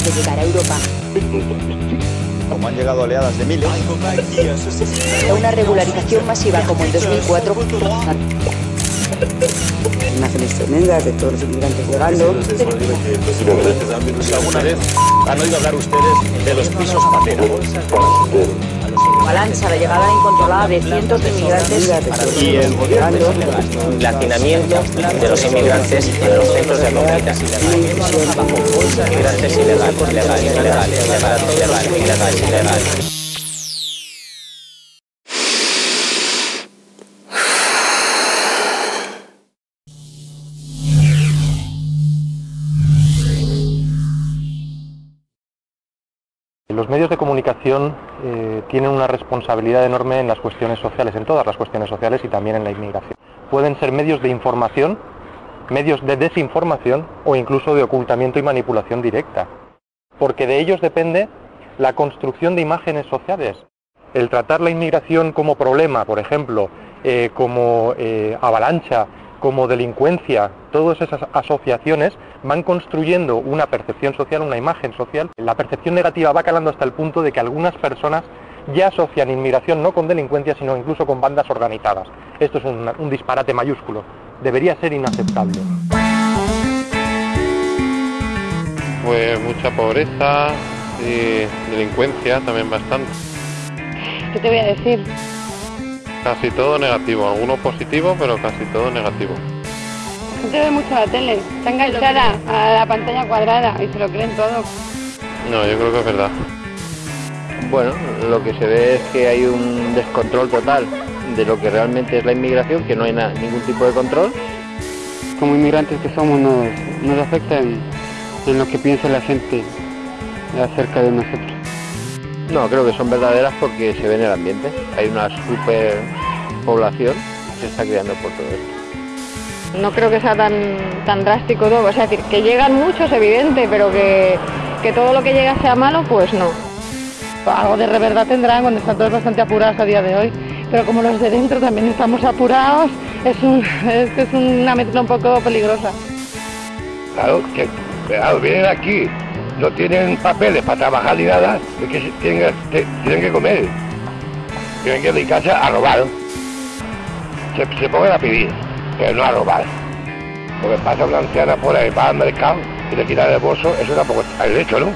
de llegar a Europa. Como han llegado oleadas de miles. Una regularización masiva como en 2004. Imágenes tremendas de todos los inmigrantes llegando. ¿Alguna vez han oído hablar ustedes de los pisos patera? Avalancha, la llegada incontrolada de cientos de inmigrantes. Y el gobierno el hacinamiento de los inmigrantes en los centros de acogida. Inmigrantes ilegales, ilegales, ilegales, ilegales, ilegales, ilegales, ilegales. Los medios de comunicación eh, tienen una responsabilidad enorme en las cuestiones sociales, en todas las cuestiones sociales y también en la inmigración. Pueden ser medios de información, medios de desinformación o incluso de ocultamiento y manipulación directa, porque de ellos depende la construcción de imágenes sociales. El tratar la inmigración como problema, por ejemplo, eh, como eh, avalancha, como delincuencia, todas esas asociaciones van construyendo una percepción social, una imagen social. La percepción negativa va calando hasta el punto de que algunas personas ya asocian inmigración no con delincuencia, sino incluso con bandas organizadas. Esto es un, un disparate mayúsculo. Debería ser inaceptable. Pues mucha pobreza y delincuencia también bastante. ¿Qué te voy a decir? Casi todo negativo, alguno positivo, pero casi todo negativo. Gente ve mucho la tele, está enganchada a la pantalla cuadrada y se lo creen todo. No, yo creo que es verdad. Bueno, lo que se ve es que hay un descontrol total de lo que realmente es la inmigración, que no hay ningún tipo de control. como inmigrantes que somos nos, nos afecta en, en lo que piensa la gente acerca de nosotros. No, creo que son verdaderas porque se ve en el ambiente. Hay una superpoblación que se está creando por todo esto. No creo que sea tan, tan drástico todo, es decir, que llegan muchos, evidente, pero que, que todo lo que llega sea malo, pues no. Algo de verdad tendrán cuando están todos bastante apurados a día de hoy, pero como los de dentro también estamos apurados, es, un, es, es una mezcla un poco peligrosa. Claro, que vienen aquí, no tienen papeles para trabajar ni nada, es que tienen, tienen que comer, tienen que dedicarse a robar. Se, se pongan a pedir, no a robar. Porque pasa una anciana por ahí, va mercado y le quita el bolso, eso tampoco está derecho, ¿no?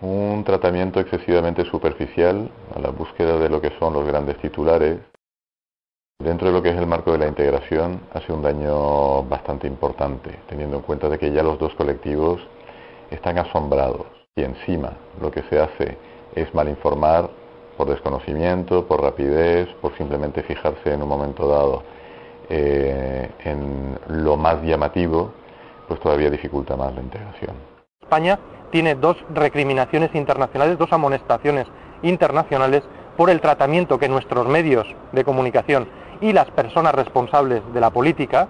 Un tratamiento excesivamente superficial a la búsqueda de lo que son los grandes titulares. Dentro de lo que es el marco de la integración hace un daño bastante importante, teniendo en cuenta de que ya los dos colectivos están asombrados y encima lo que se hace es mal informar por desconocimiento, por rapidez, por simplemente fijarse en un momento dado eh, en lo más llamativo, pues todavía dificulta más la integración. España tiene dos recriminaciones internacionales, dos amonestaciones internacionales por el tratamiento que nuestros medios de comunicación y las personas responsables de la política,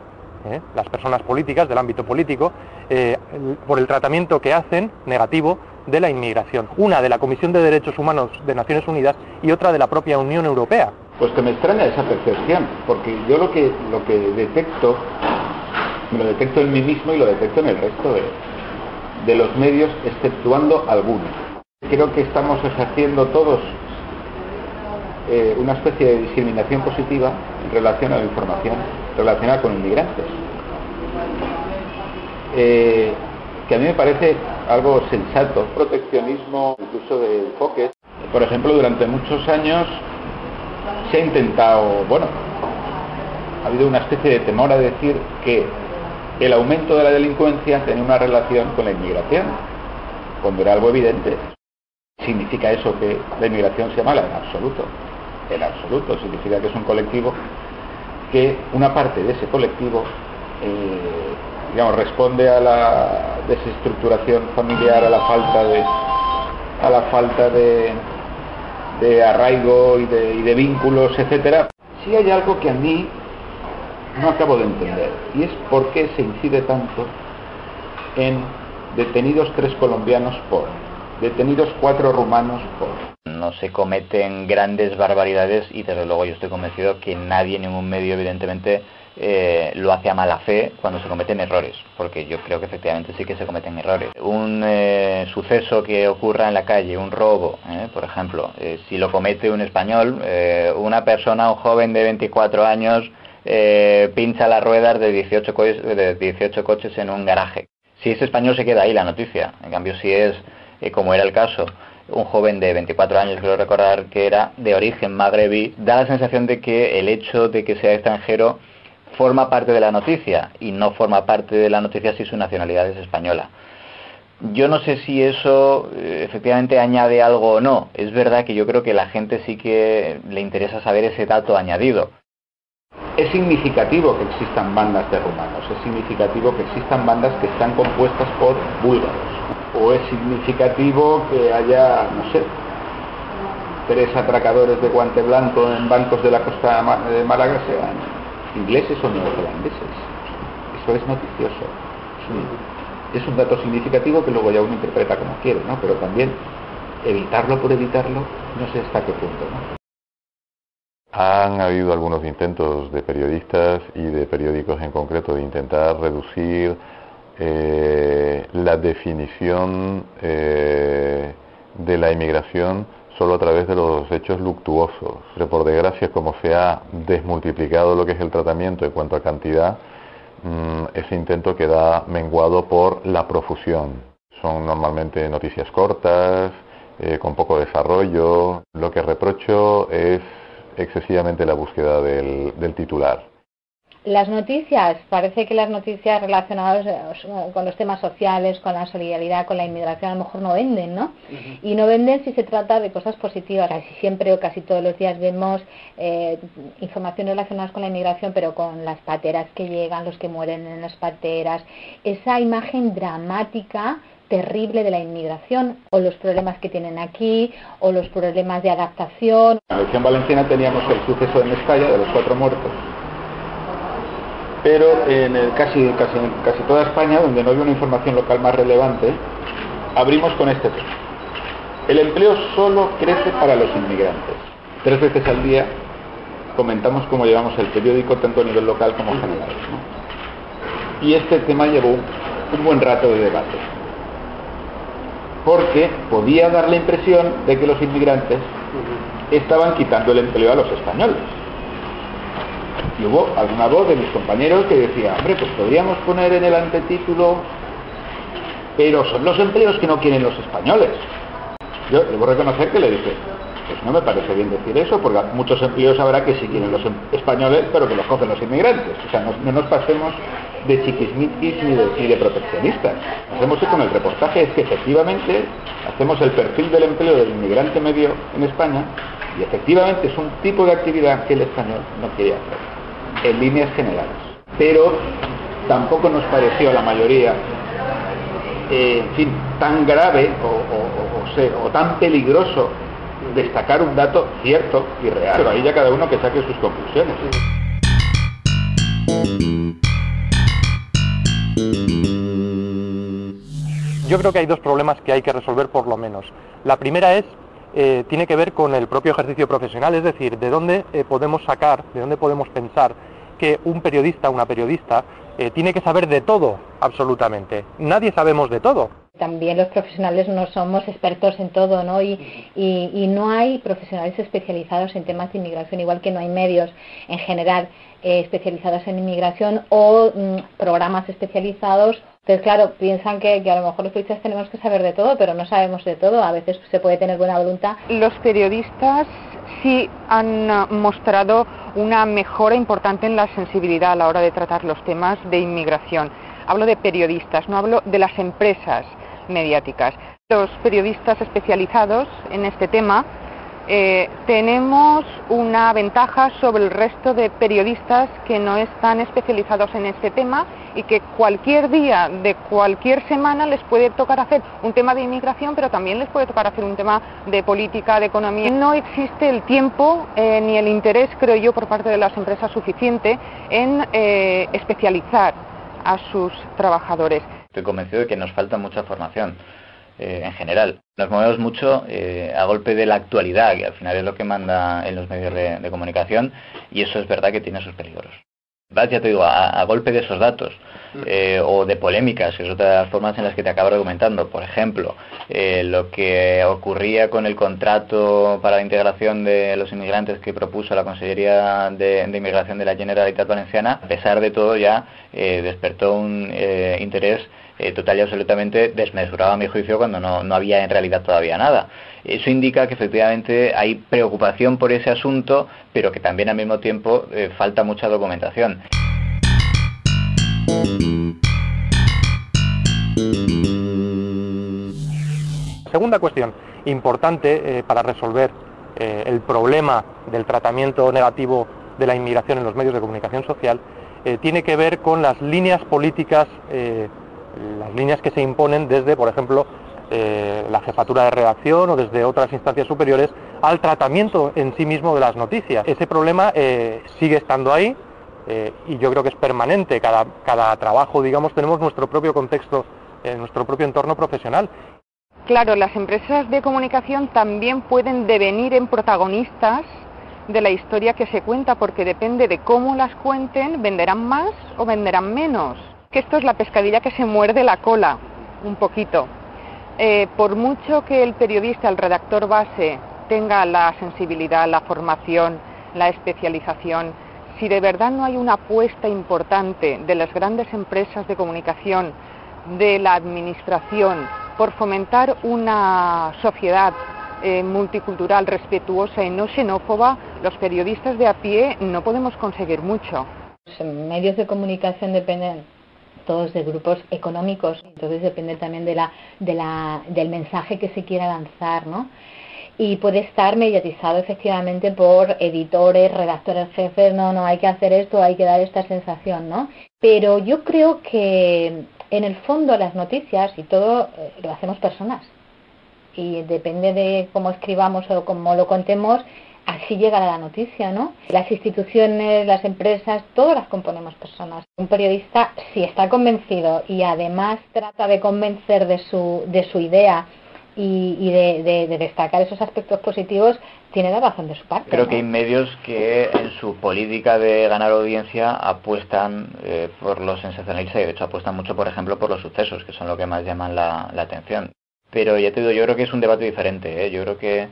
¿eh? las personas políticas del ámbito político, eh, por el tratamiento que hacen negativo de la inmigración. Una de la Comisión de Derechos Humanos de Naciones Unidas y otra de la propia Unión Europea. Pues que me extraña esa percepción, porque yo lo que, lo que detecto, me lo detecto en mí mismo y lo detecto en el resto de, los medios, exceptuando algunos. Creo que estamos ejerciendo todos eh, una especie de discriminación positiva en relación a la información relacionada con inmigrantes. Eh, que a mí me parece algo sensato, proteccionismo, incluso de enfoques. Por ejemplo, durante muchos años se ha intentado, bueno, ha habido una especie de temor a decir que el aumento de la delincuencia tenía una relación con la inmigración, cuando era algo evidente. ¿Significa eso que la inmigración sea mala? En absoluto. En absoluto. Significa que es un colectivo que una parte de ese colectivo, eh, digamos, responde a la desestructuración familiar, a la falta de, a la falta de, de arraigo y de, y de vínculos, etcétera. Sí hay algo que a mí no acabo de entender y es por qué se incide tanto en detenidos tres colombianos por detenidos cuatro rumanos por... No se cometen grandes barbaridades y desde luego yo estoy convencido que nadie, ningún medio evidentemente eh, lo hace a mala fe cuando se cometen errores, porque yo creo que efectivamente sí que se cometen errores. Un eh, suceso que ocurra en la calle, un robo, eh, por ejemplo, si lo comete un español, una persona, un joven de 24 años, pincha las ruedas de 18, de 18 coches en un garaje. Si es español se queda ahí la noticia, en cambio si es, como era el caso, un joven de 24 años, creo recordar que era de origen magrebí, da la sensación de que el hecho de que sea extranjero forma parte de la noticia y no forma parte de la noticia si su nacionalidad es española. Yo no sé si eso eh, efectivamente añade algo o no. Es verdad que yo creo que la gente sí que le interesa saber ese dato añadido. Es significativo que existan bandas de rumanos, es significativo que existan bandas que están compuestas por búlgaros, o es significativo que haya, no sé, tres atracadores de guante blanco en bancos de la costa de Málaga sean ingleses o neozelandeses. Eso es noticioso. Es un, dato significativo que luego ya uno interpreta como quiere, ¿no? Pero también evitarlo por evitarlo, no sé hasta qué punto, ¿no? Han habido algunos intentos de periodistas y de periódicos en concreto de intentar reducir eh, la definición eh, de la inmigración solo a través de los hechos luctuosos. Pero por desgracia, como se ha desmultiplicado lo que es el tratamiento en cuanto a cantidad, mm, ese intento queda menguado por la profusión. Son normalmente noticias cortas, eh, con poco desarrollo. Lo que reprocho es excesivamente la búsqueda del titular. Las noticias, parece que las noticias relacionadas eh, con los temas sociales, con la solidaridad, con la inmigración, a lo mejor no venden, ¿no? Y no venden si se trata de cosas positivas. Casi siempre o casi todos los días vemos eh, informaciones relacionadas con la inmigración, pero con las pateras que llegan, los que mueren en las pateras, esa imagen dramática terrible de la inmigración o los problemas que tienen aquí o los problemas de adaptación. En la región valenciana teníamos el suceso de Mestalla de los cuatro muertos pero en el, casi, casi, casi toda España, donde no había una información local más relevante, abrimos con este tema. El empleo solo crece para los inmigrantes. Tres veces al día comentamos cómo llevamos el periódico tanto a nivel local como general. Y este tema llevó un buen rato de debate, porque podía dar la impresión de que los inmigrantes estaban quitando el empleo a los españoles y hubo alguna voz de mis compañeros que decía, hombre, pues podríamos poner en el antetítulo, pero son los empleos que no quieren los españoles. Yo debo reconocer que le dije, pues no me parece bien decir eso, porque muchos empleos habrá que sí quieren los em-, españoles, pero que los cogen los inmigrantes. O sea, no, nos pasemos de chiquismiquis ni de, ni de proteccionistas. Hacemos con el reportaje es que efectivamente hacemos el perfil del empleo del inmigrante medio en España y efectivamente es un tipo de actividad que el español no quiere hacer en líneas generales. Pero tampoco nos pareció a la mayoría, eh, en fin, tan grave o, tan peligroso destacar un dato cierto y real. Pero ahí ya cada uno que saque sus conclusiones. Yo creo que hay dos problemas que hay que resolver por lo menos. La primera es eh, tiene que ver con el propio ejercicio profesional, es decir, de dónde eh, podemos sacar, de dónde podemos pensar que un periodista, una periodista, eh, tiene que saber de todo, absolutamente. Nadie sabemos de todo. También los profesionales no somos expertos en todo, ¿no? Y, y, no hay profesionales especializados en temas de inmigración, igual que no hay medios en general especializados en inmigración o mm, programas especializados entonces, claro, piensan que, a lo mejor los periodistas tenemos que saber de todo, pero no sabemos de todo. A veces se puede tener buena voluntad. Los periodistas sí han mostrado una mejora importante en la sensibilidad a la hora de tratar los temas de inmigración. Hablo de periodistas, no hablo de las empresas mediáticas. Los periodistas especializados en este tema eh, tenemos una ventaja sobre el resto de periodistas que no están especializados en este tema y que cualquier día de cualquier semana les puede tocar hacer un tema de inmigración, pero también les puede tocar hacer un tema de política, de economía. No existe el tiempo eh, ni el interés, creo yo, por parte de las empresas suficiente en eh, especializar a sus trabajadores. Estoy convencido de que nos falta mucha formación eh, en general. Nos movemos mucho eh, a golpe de la actualidad, que al final es lo que manda en los medios de comunicación, y eso es verdad que tiene sus peligros ya te digo, a, golpe de esos datos, eh, o de polémicas, que es otra de las formas en las que te acabo argumentando. Por ejemplo, eh, lo que ocurría con el contrato para la integración de los inmigrantes que propuso la Consellería de, Inmigración de la Generalitat Valenciana, a pesar de todo ya eh, despertó un interés total y absolutamente desmesurado a mi juicio cuando no, no había en realidad todavía nada. Eso indica que efectivamente hay preocupación por ese asunto, pero que también al mismo tiempo eh, falta mucha documentación. Segunda cuestión importante eh, para resolver eh, el problema del tratamiento negativo de la inmigración en los medios de comunicación social tiene que ver con las líneas políticas, las líneas que se imponen desde, por ejemplo, eh, la jefatura de redacción o desde otras instancias superiores al tratamiento en sí mismo de las noticias. Ese problema eh, sigue estando ahí eh, y yo creo que es permanente. Cada, cada trabajo, digamos, tenemos nuestro propio contexto, nuestro propio entorno profesional. Claro, las empresas de comunicación también pueden devenir en protagonistas de la historia que se cuenta, porque depende de cómo las cuenten, venderán más o venderán menos. Que esto es la pescadilla que se muerde la cola, un poquito. Eh, por mucho que el periodista, el redactor base, tenga la sensibilidad, la formación, la especialización, si de verdad no hay una apuesta importante de las grandes empresas de comunicación, de la administración, por fomentar una sociedad eh, multicultural, respetuosa y no xenófoba, los periodistas de a pie no podemos conseguir mucho. Los medios de comunicación dependen todos de grupos económicos, entonces depende también de la, de la, del mensaje que se quiera lanzar, ¿no? Y puede estar mediatizado efectivamente por editores, redactores jefes, no, no, hay que hacer esto, hay que dar esta sensación, ¿no? Pero yo creo que en el fondo las noticias y todo eh, lo hacemos personas. Y depende de cómo escribamos o cómo lo contemos, así llega la noticia, ¿no? Las instituciones, las empresas, todas las componemos personas. Un periodista, si está convencido y además trata de convencer de su, de su idea y, de, destacar esos aspectos positivos, tiene la razón de su parte. Creo que hay medios que en su política de ganar audiencia apuestan eh, por los sensacionalistas y de hecho apuestan mucho, por ejemplo, por los sucesos, que son lo que más llaman la, atención. Pero ya te digo, yo creo que es un debate diferente. ¿eh? Yo creo que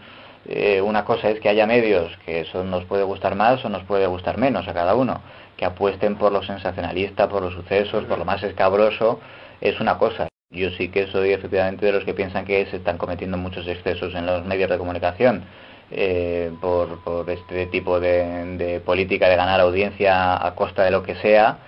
eh, una cosa es que haya medios que eso nos puede gustar más o nos puede gustar menos a cada uno, que apuesten por lo sensacionalista, por los sucesos, por lo más escabroso, es una cosa. Yo sí que soy efectivamente de los que piensan que se están cometiendo muchos excesos en los medios de comunicación eh, por, este tipo de, política de ganar audiencia a costa de lo que sea,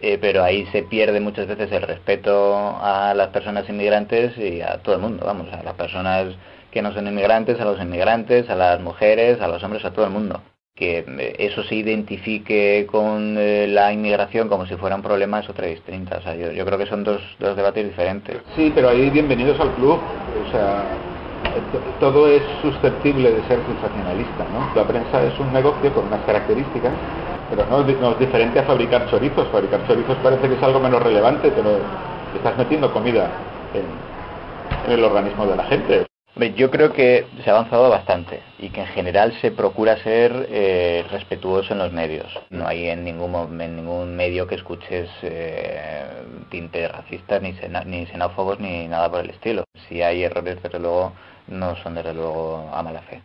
eh, pero ahí se pierde muchas veces el respeto a las personas inmigrantes y a todo el mundo, vamos, a las personas que no son inmigrantes, a los inmigrantes, a las mujeres, a los hombres, a todo el mundo. Que eh, eso se identifique con eh, la inmigración como si fuera un problema es otra distinta. O sea, yo, yo creo que son dos, dos debates diferentes. Sí, pero ahí bienvenidos al club. O sea, todo es susceptible de ser sensacionalista, ¿no? La prensa es un negocio con unas características, pero no, es diferente a fabricar chorizos. Fabricar chorizos parece que es algo menos relevante, pero estás metiendo comida en el organismo de la gente. Yo creo que se ha avanzado bastante y que en general se procura ser eh, respetuoso en los medios. No hay en ningún, en ningún medio que escuches eh, tintes racistas, ni, ni xenófobos, ni nada por el estilo. Si hay errores, desde luego, no son desde luego a mala fe.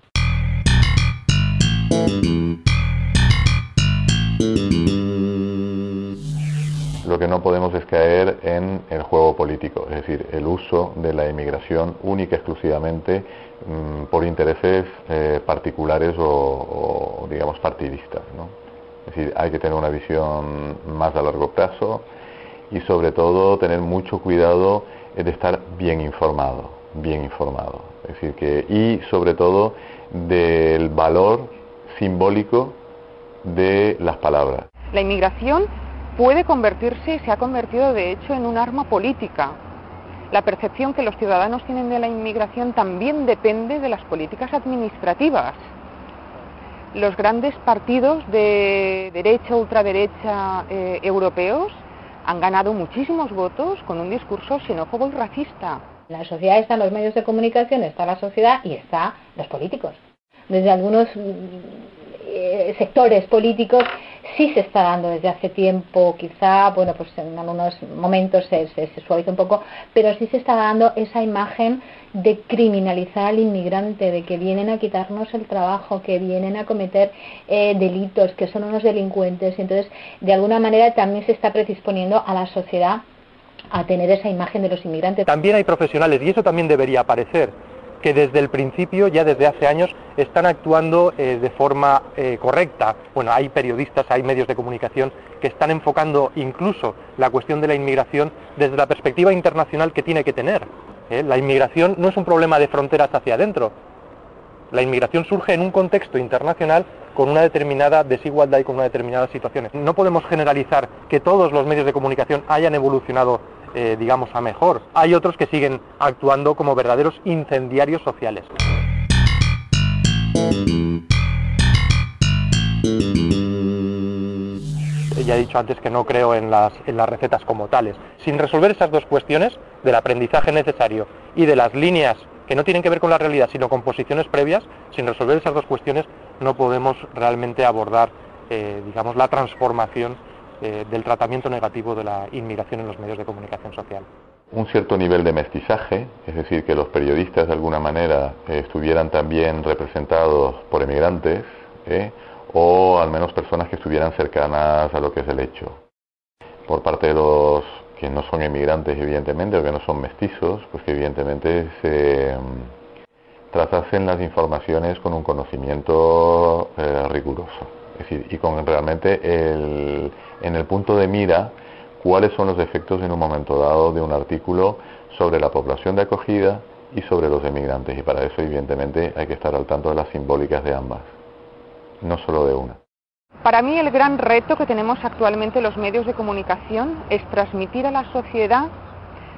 Lo que no podemos es caer en el juego político, es decir, el uso de la inmigración única exclusivamente mm, por intereses eh, particulares o, digamos, partidistas. Es decir, hay que tener una visión más a largo plazo y sobre todo tener mucho cuidado de estar bien informado, bien informado. Es decir, que, y sobre todo del valor simbólico de las palabras. La inmigración puede convertirse y se ha convertido de hecho en un arma política. La percepción que los ciudadanos tienen de la inmigración también depende de las políticas administrativas. Los grandes partidos de derecha, ultraderecha eh, europeos han ganado muchísimos votos con un discurso xenófobo y racista. En la sociedad están los medios de comunicación, está la sociedad y está los políticos. Desde algunos eh, sectores políticos sí se está dando desde hace tiempo, quizá, bueno, pues en algunos momentos se, se, suaviza un poco, pero sí se está dando esa imagen de criminalizar al inmigrante, de que vienen a quitarnos el trabajo, que vienen a cometer eh, delitos, que son unos delincuentes. Y entonces, de alguna manera, también se está predisponiendo a la sociedad a tener esa imagen de los inmigrantes. También hay profesionales, y eso también debería aparecer, que desde el principio, ya desde hace años, están actuando eh, de forma eh, correcta. Bueno, hay periodistas, hay medios de comunicación que están enfocando incluso la cuestión de la inmigración desde la perspectiva internacional que tiene que tener. ¿eh? La inmigración no es un problema de fronteras hacia adentro. La inmigración surge en un contexto internacional con una determinada desigualdad y con una determinada situaciones. No podemos generalizar que todos los medios de comunicación hayan evolucionado eh, digamos, a mejor. Hay otros que siguen actuando como verdaderos incendiarios sociales. Ya he dicho antes que no creo en las, en las recetas como tales. Sin resolver esas dos cuestiones, del aprendizaje necesario y de las líneas que no tienen que ver con la realidad, sino con posiciones previas, sin resolver esas dos cuestiones no podemos realmente abordar, eh, digamos, la transformación eh, del tratamiento negativo de la inmigración en los medios de comunicación social. Un cierto nivel de mestizaje, es decir, que los periodistas de alguna manera eh, estuvieran también representados por emigrantes ¿eh? o al menos personas que estuvieran cercanas a lo que es el hecho. Por parte de los que no son emigrantes, evidentemente, o que no son mestizos, pues que evidentemente se mm, tratasen las informaciones con un conocimiento riguroso. Es decir, y con realmente el, en el punto de mira cuáles son los efectos en un momento dado de un artículo sobre la población de acogida y sobre los emigrantes. Y para eso, evidentemente, hay que estar al tanto de las simbólicas de ambas, no solo de una. Para mí el gran reto que tenemos actualmente los medios de comunicación es transmitir a la sociedad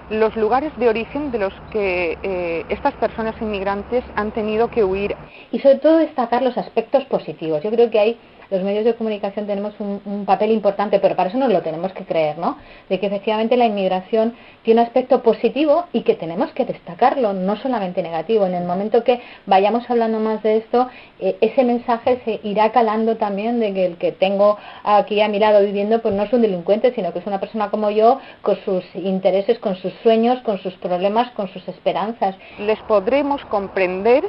los lugares de origen de los que eh, estas personas inmigrantes han tenido que huir. Y sobre todo destacar los aspectos positivos. Yo creo que hay los medios de comunicación tenemos un, papel importante, pero para eso nos lo tenemos que creer, ¿no? De que efectivamente la inmigración tiene un aspecto positivo y que tenemos que destacarlo, no solamente negativo. En el momento que vayamos hablando más de esto, eh, ese mensaje se irá calando también de que el que tengo aquí a mi lado viviendo, pues no es un delincuente, sino que es una persona como yo, con sus intereses, con sus sueños, con sus problemas, con sus esperanzas. Les podremos comprender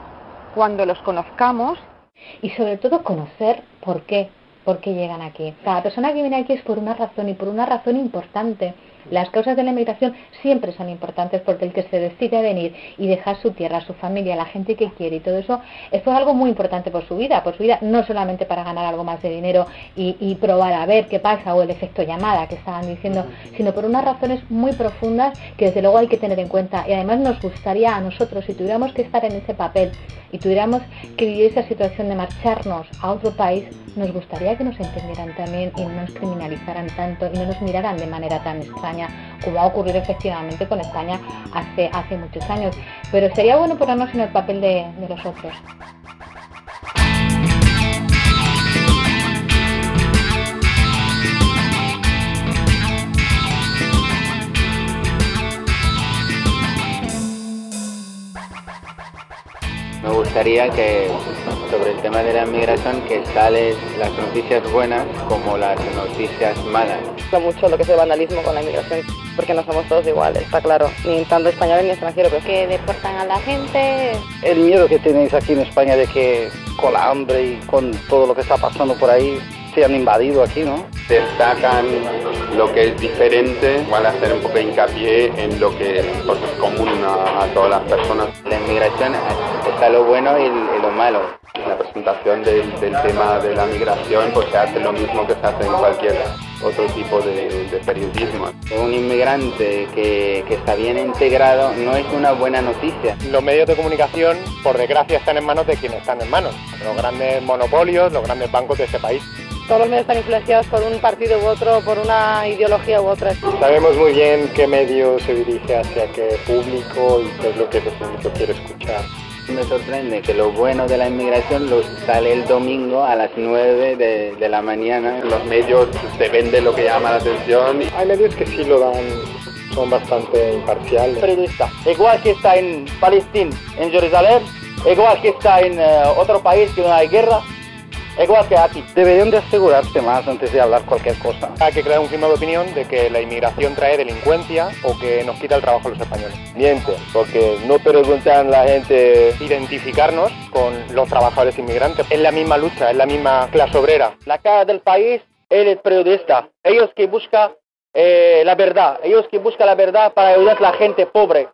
cuando los conozcamos y sobre todo conocer por qué, por qué llegan aquí. Cada persona que viene aquí es por una razón y por una razón importante. Las causas de la inmigración siempre son importantes porque el que se decide venir y dejar su tierra, su familia, la gente que quiere y todo eso es por algo muy importante por su vida, por su vida no solamente para ganar algo más de dinero y, probar a ver qué pasa o el efecto llamada que estaban diciendo, sino por unas razones muy profundas que desde luego hay que tener en cuenta. Y además nos gustaría a nosotros si tuviéramos que estar en ese papel y tuviéramos que vivir esa situación de marcharnos a otro país, nos gustaría que nos entendieran también y no nos criminalizaran tanto y no nos miraran de manera tan extraña como ha ocurrido efectivamente con España hace, hace muchos años. Pero sería bueno ponernos en el papel de, de los otros. Me gustaría que sobre el tema de la inmigración que salen las noticias buenas como las noticias malas. Me gusta mucho lo que es el vandalismo con la inmigración, porque no somos todos iguales, está claro, ni tanto españoles ni extranjeros. Pero... Que deportan a la gente. El miedo que tenéis aquí en España de que con la hambre y con todo lo que está pasando por ahí se han invadido aquí, ¿no? Destacan lo que es diferente, van a hacer un poco de hincapié en lo que es común a, todas las personas. La inmigración está lo bueno y, lo malo. La presentación del, tema de la migración pues se hace lo mismo que se hace en cualquier otro tipo de, periodismo. Un inmigrante que, que, está bien integrado no es una buena noticia. Los medios de comunicación, por desgracia, están en manos de quienes están en manos, los grandes monopolios, los grandes bancos de este país todos los medios están influenciados por un partido u otro, por una ideología u otra. Sabemos muy bien qué medio se dirige hacia qué público y qué es lo que ese público quiere escuchar. Me sorprende que lo bueno de la inmigración lo sale el domingo a las 9 de, la mañana. Los medios se venden lo que llama la atención. Hay medios que sí lo dan son bastante imparciales. Periodista, igual que está en Palestina, en Jerusalén, igual que está en eh, otro país que no hay guerra, igual que aquí. Deberían de asegurarse más antes de hablar cualquier cosa. Hay que crear un clima de opinión de que la inmigración trae delincuencia o que nos quita el trabajo a los españoles. Miente, porque no preguntan la gente... Identificarnos con los trabajadores inmigrantes. Es la misma lucha, es la misma clase obrera. La cara del país es el periodista. Ellos que buscan eh, la verdad, ellos que buscan la verdad para ayudar a la gente pobre.